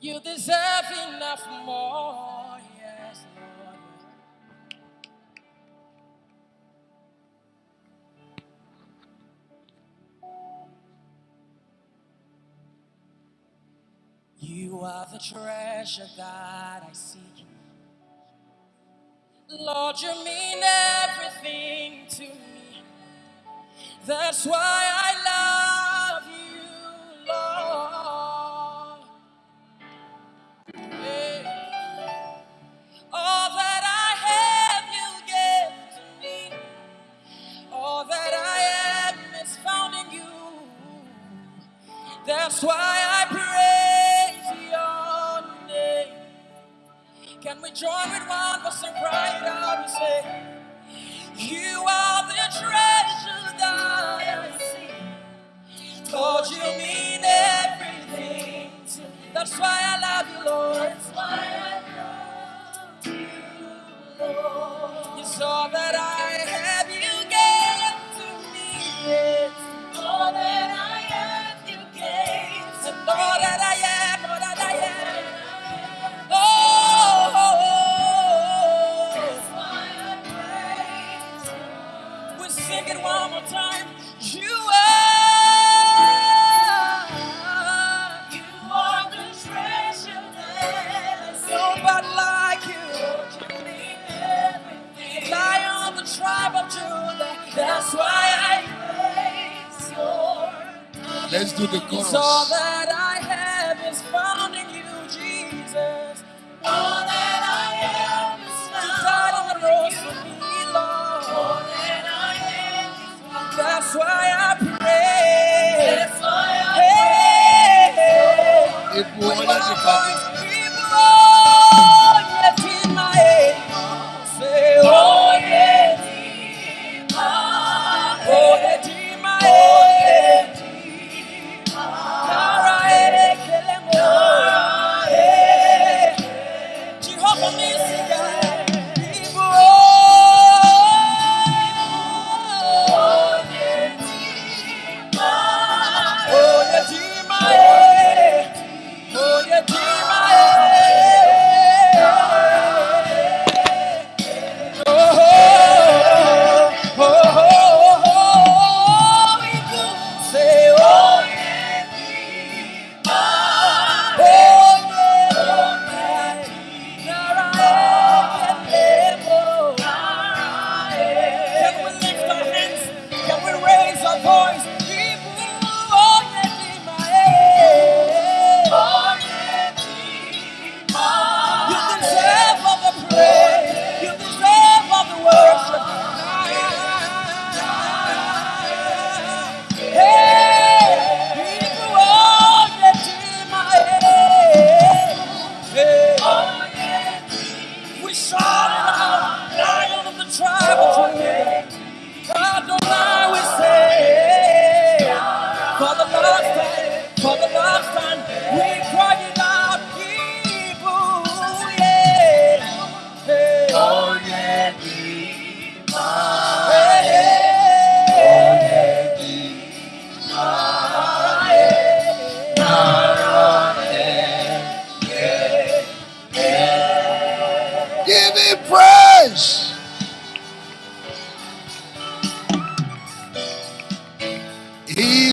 You deserve enough more. Yes, Lord. You are the treasure that I seek. Lord, you mean everything to me. That's why I That's why I praise your name. Can we join with one voice and cry it out and say, You are the treasure that I see. Lord, you mean everything to me. That's why I love you, Lord. That's why I love you, Lord. You saw that sing it one more time. You are, you are the treasure that nobody like you. You mean. Lion of the tribe of Judah. That's why I praise your name. Let's do the chorus. All that I have is found why I pray. That's why I pray. If we want to voice, people, trouble. God don't lie, we say. For the last time, for the last time, we cry, it out, people. Yeah. Hey. Oh, yeah, Give me praise.